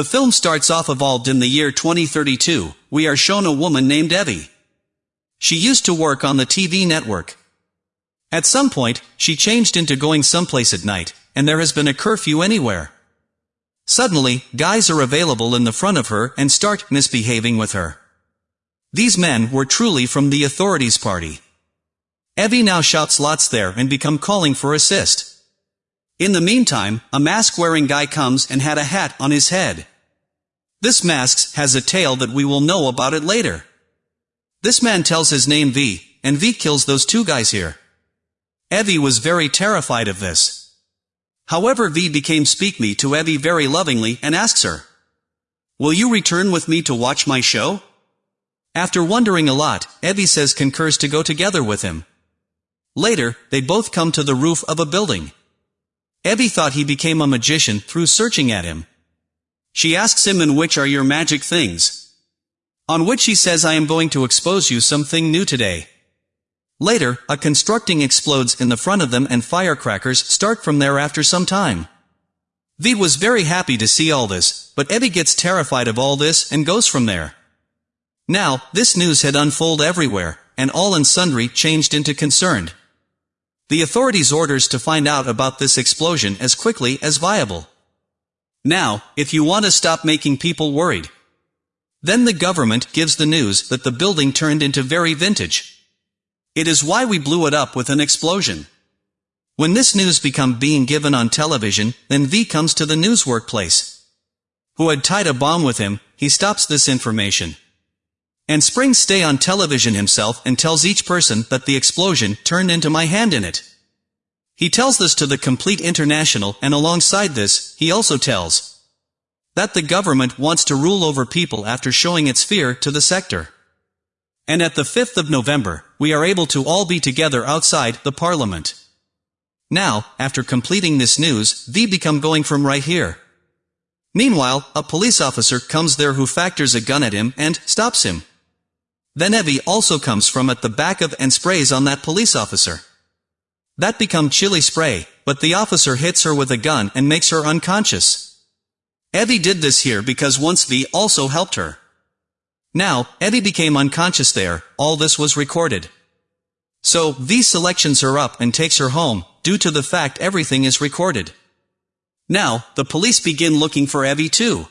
The film starts off evolved in the year 2032, we are shown a woman named Evie. She used to work on the TV network. At some point, she changed into going someplace at night, and there has been a curfew anywhere. Suddenly, guys are available in the front of her and start misbehaving with her. These men were truly from the authorities party. Evie now shouts lots there and become calling for assist. In the meantime, a mask-wearing guy comes and had a hat on his head. This mask has a tale that we will know about it later. This man tells his name V, and V kills those two guys here. Evie was very terrified of this. However V became speak me to Evie very lovingly and asks her, Will you return with me to watch my show? After wondering a lot, Evie says concurs to go together with him. Later, they both come to the roof of a building. Evie thought he became a magician through searching at him. She asks him in which are your magic things. On which he says I am going to expose you something new today. Later, a constructing explodes in the front of them and firecrackers start from there after some time. V was very happy to see all this, but Evie gets terrified of all this and goes from there. Now, this news had unfolded everywhere, and all and sundry changed into concerned. The authorities orders to find out about this explosion as quickly as viable. Now, if you want to stop making people worried. Then the government gives the news that the building turned into very vintage. It is why we blew it up with an explosion. When this news become being given on television, then V comes to the news workplace. Who had tied a bomb with him, he stops this information. And Springs stay on television himself and tells each person that the explosion turned into my hand in it. He tells this to the complete international and alongside this, he also tells that the government wants to rule over people after showing its fear to the sector. And at the 5th of November, we are able to all be together outside the parliament. Now, after completing this news, V become going from right here. Meanwhile, a police officer comes there who factors a gun at him and stops him. Then Evie also comes from at the back of and sprays on that police officer. That become chili spray, but the officer hits her with a gun and makes her unconscious. Evie did this here because once V also helped her. Now, Evie became unconscious there, all this was recorded. So, V selections her up and takes her home, due to the fact everything is recorded. Now, the police begin looking for Evie too.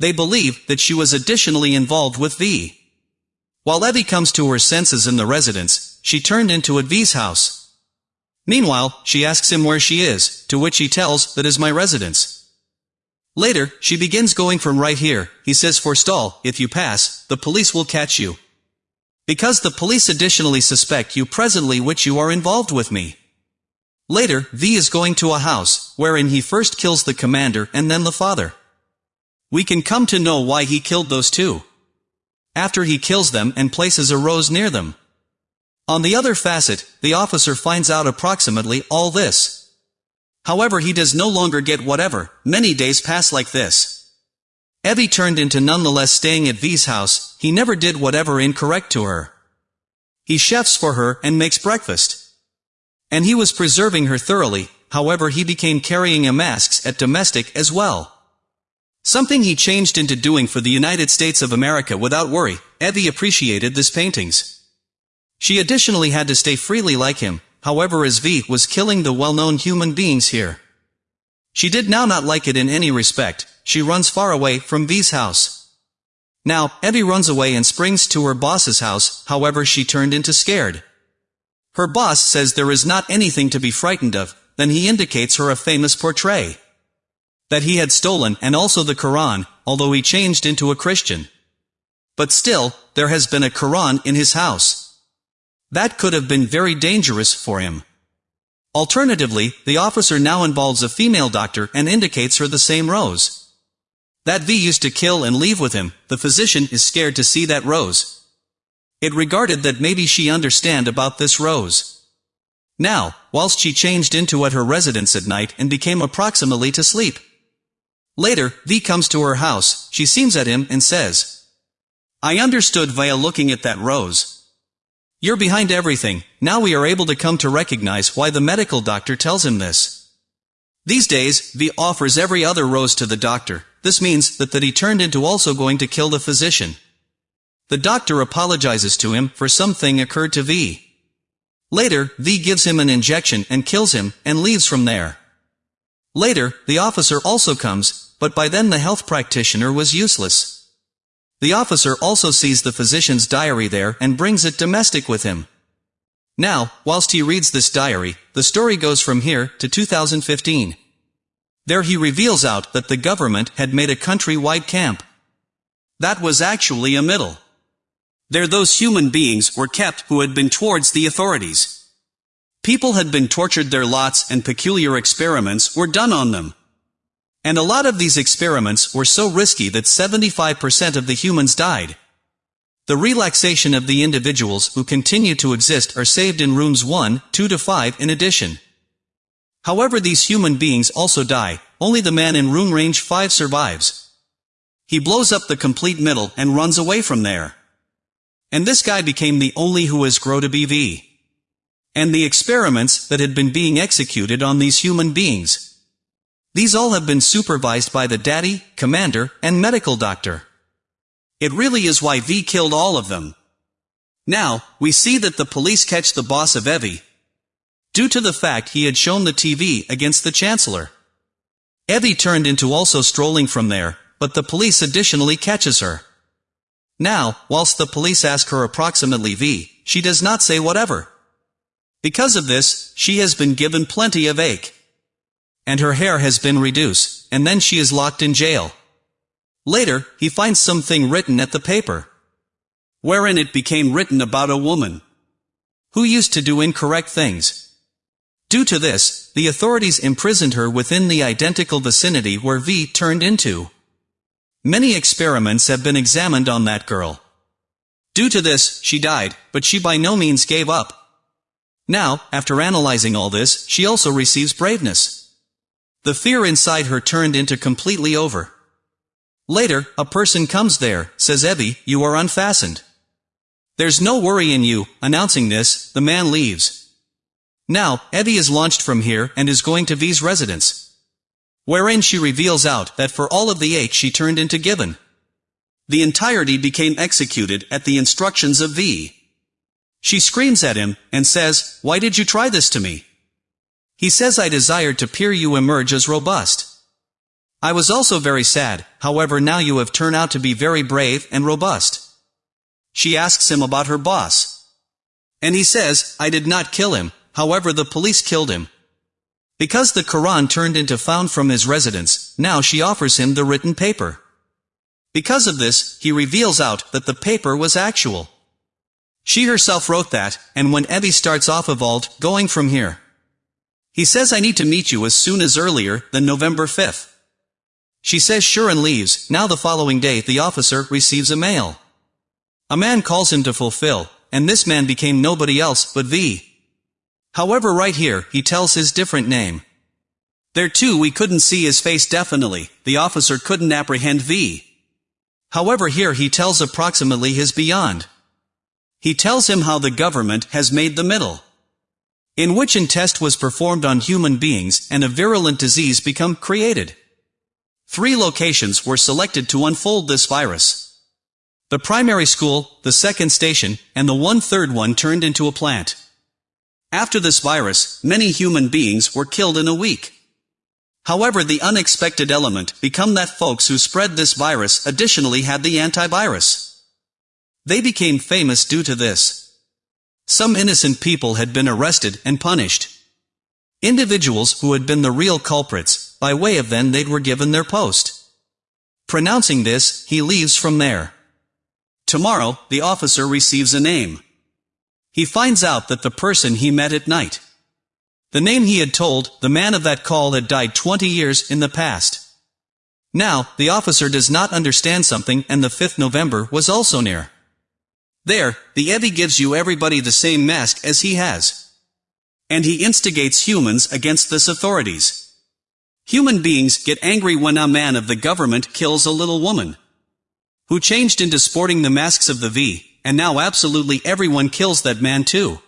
They believe that she was additionally involved with V. While Evie comes to her senses in the residence, she turned into a V's house. Meanwhile, she asks him where she is, to which he tells that is my residence. Later, she begins going from right here, he says forestall, if you pass, the police will catch you. Because the police additionally suspect you presently which you are involved with me. Later, V is going to a house, wherein he first kills the commander and then the father. We can come to know why he killed those two after he kills them and places a rose near them. On the other facet, the officer finds out approximately all this. However he does no longer get whatever, many days pass like this. Evie turned into nonetheless staying at V's house, he never did whatever incorrect to her. He chefs for her and makes breakfast. And he was preserving her thoroughly, however he became carrying a masks at domestic as well. Something he changed into doing for the United States of America without worry, Evie appreciated this paintings. She additionally had to stay freely like him, however as V was killing the well-known human beings here. She did now not like it in any respect, she runs far away from V's house. Now, Evie runs away and springs to her boss's house, however she turned into scared. Her boss says there is not anything to be frightened of, then he indicates her a famous portrait that he had stolen and also the Quran, although he changed into a Christian. But still, there has been a Quran in his house. That could have been very dangerous for him. Alternatively, the officer now involves a female doctor and indicates her the same rose. That V used to kill and leave with him, the physician is scared to see that rose. It regarded that maybe she understand about this rose. Now, whilst she changed into at her residence at night and became approximately to sleep. Later, V comes to her house, she seems at him and says, I understood via looking at that rose. You're behind everything, now we are able to come to recognize why the medical doctor tells him this. These days, V offers every other rose to the doctor, this means that that he turned into also going to kill the physician. The doctor apologizes to him for something occurred to V. Later, V gives him an injection and kills him, and leaves from there. Later, the officer also comes, but by then the health practitioner was useless. The officer also sees the physician's diary there and brings it domestic with him. Now, whilst he reads this diary, the story goes from here to 2015. There he reveals out that the government had made a country-wide camp. That was actually a middle. There those human beings were kept who had been towards the authorities. People had been tortured their lots and peculiar experiments were done on them. And a lot of these experiments were so risky that 75% of the humans died. The relaxation of the individuals who continue to exist are saved in rooms 1, 2 to 5 in addition. However these human beings also die, only the man in room range 5 survives. He blows up the complete middle and runs away from there. And this guy became the only who has grow to be V. And the experiments that had been being executed on these human beings. These all have been supervised by the daddy, commander, and medical doctor. It really is why V killed all of them. Now, we see that the police catch the boss of Evie, due to the fact he had shown the TV against the Chancellor. Evie turned into also strolling from there, but the police additionally catches her. Now, whilst the police ask her approximately V, she does not say whatever. Because of this, she has been given plenty of ache. And her hair has been reduced, and then she is locked in jail. Later, he finds something written at the paper. Wherein it became written about a woman. Who used to do incorrect things. Due to this, the authorities imprisoned her within the identical vicinity where V turned into. Many experiments have been examined on that girl. Due to this, she died, but she by no means gave up. Now, after analyzing all this, she also receives braveness. The fear inside her turned into completely over. Later, a person comes there, says Evie, you are unfastened. There's no worry in you, announcing this, the man leaves. Now, Evie is launched from here and is going to V's residence. Wherein she reveals out that for all of the eight she turned into Given. The entirety became executed at the instructions of V. She screams at him, and says, Why did you try this to me? He says I desired to peer you emerge as robust. I was also very sad, however now you have turned out to be very brave and robust. She asks him about her boss. And he says, I did not kill him, However the police killed him. Because the Quran turned into found from his residence, now she offers him the written paper. Because of this, he reveals out that the paper was actual. She herself wrote that, and when Evie starts off evolved, going from here. He says I need to meet you as soon as earlier than November 5th. She says sure and leaves, now the following day the officer receives a mail. A man calls him to fulfill, and this man became nobody else but V. However right here, he tells his different name. There too we couldn't see his face definitely, the officer couldn't apprehend V. However here he tells approximately his beyond. He tells him how the government has made the middle. In which an test was performed on human beings and a virulent disease become created. Three locations were selected to unfold this virus. The primary school, the second station, and the one-third one turned into a plant. After this virus, many human beings were killed in a week. However the unexpected element become that folks who spread this virus additionally had the antivirus. They became famous due to this. Some innocent people had been arrested and punished. Individuals who had been the real culprits, by way of then they were given their post. Pronouncing this, he leaves from there. Tomorrow, the officer receives a name. He finds out that the person he met at night. The name he had told, the man of that call had died 20 years in the past. Now, the officer does not understand something and the 5th November was also near. There, the Evie gives you everybody the same mask as he has. And he instigates humans against this authorities. Human beings get angry when a man of the government kills a little woman. Who changed into sporting the masks of the V, and now absolutely everyone kills that man too.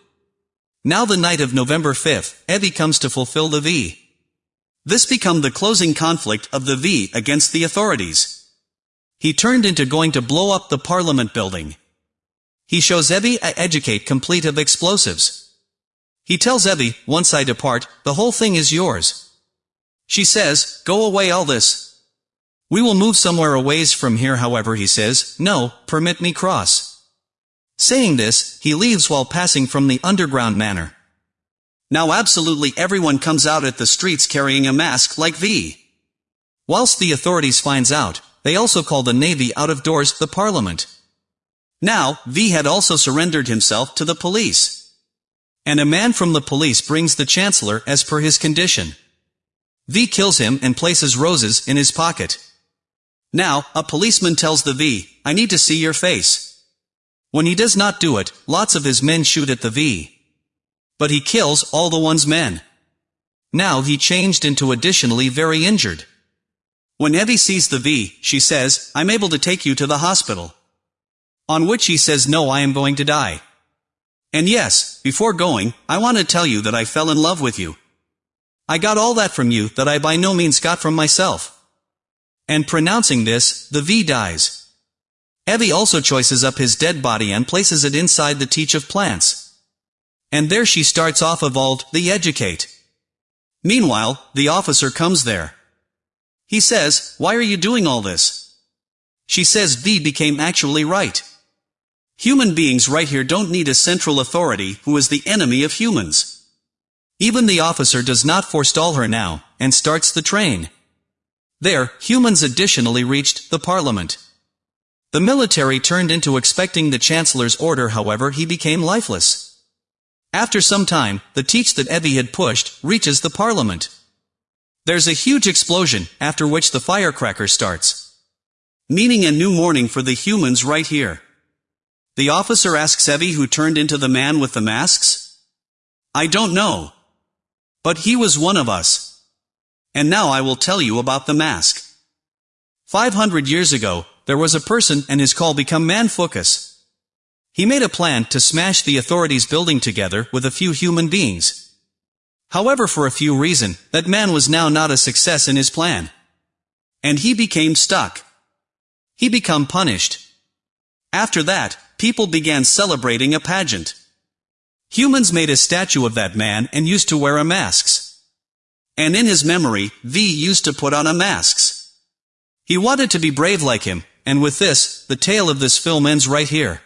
Now the night of November 5th, Evie comes to fulfill the V. This become the closing conflict of the V against the authorities. He turned into going to blow up the parliament building. He shows Evie a educate complete of explosives. He tells Evie, once I depart, the whole thing is yours. She says, go away all this. We will move somewhere a ways from here however he says, no, permit me cross. Saying this, he leaves while passing from the underground manor. Now absolutely everyone comes out at the streets carrying a mask like V. Whilst the authorities finds out, they also call the Navy out of doors the Parliament. Now, V had also surrendered himself to the police. And a man from the police brings the Chancellor as per his condition. V kills him and places roses in his pocket. Now, a policeman tells the V, I need to see your face. When he does not do it, lots of his men shoot at the V. But he kills all the one's men. Now he changed into additionally very injured. When Evie sees the V, she says, I'm able to take you to the hospital. On which he says no I am going to die. And yes, before going, I want to tell you that I fell in love with you. I got all that from you that I by no means got from myself. And pronouncing this, the V dies. Evie also choices up his dead body and places it inside the teach of plants. And there she starts off evolved, the educate. Meanwhile, the officer comes there. He says, why are you doing all this? She says V became actually right. Human beings right here don't need a central authority who is the enemy of humans. Even the officer does not forestall her now, and starts the train. There, humans additionally reached the parliament. The military turned into expecting the chancellor's order however he became lifeless. After some time, the teach that Evie had pushed reaches the parliament. There's a huge explosion, after which the firecracker starts. Meaning a new morning for the humans right here. The officer asks Evie who turned into the man with the masks? I don't know. But he was one of us. And now I will tell you about the mask. 500 years ago, there was a person and his call become man focus. He made a plan to smash the authorities building together with a few human beings. However for a few reason, that man was now not a success in his plan. And he became stuck. He become punished. After that, people began celebrating a pageant. Humans made a statue of that man and used to wear a masks. And in his memory, V used to put on a masks. He wanted to be brave like him, and with this, the tale of this film ends right here.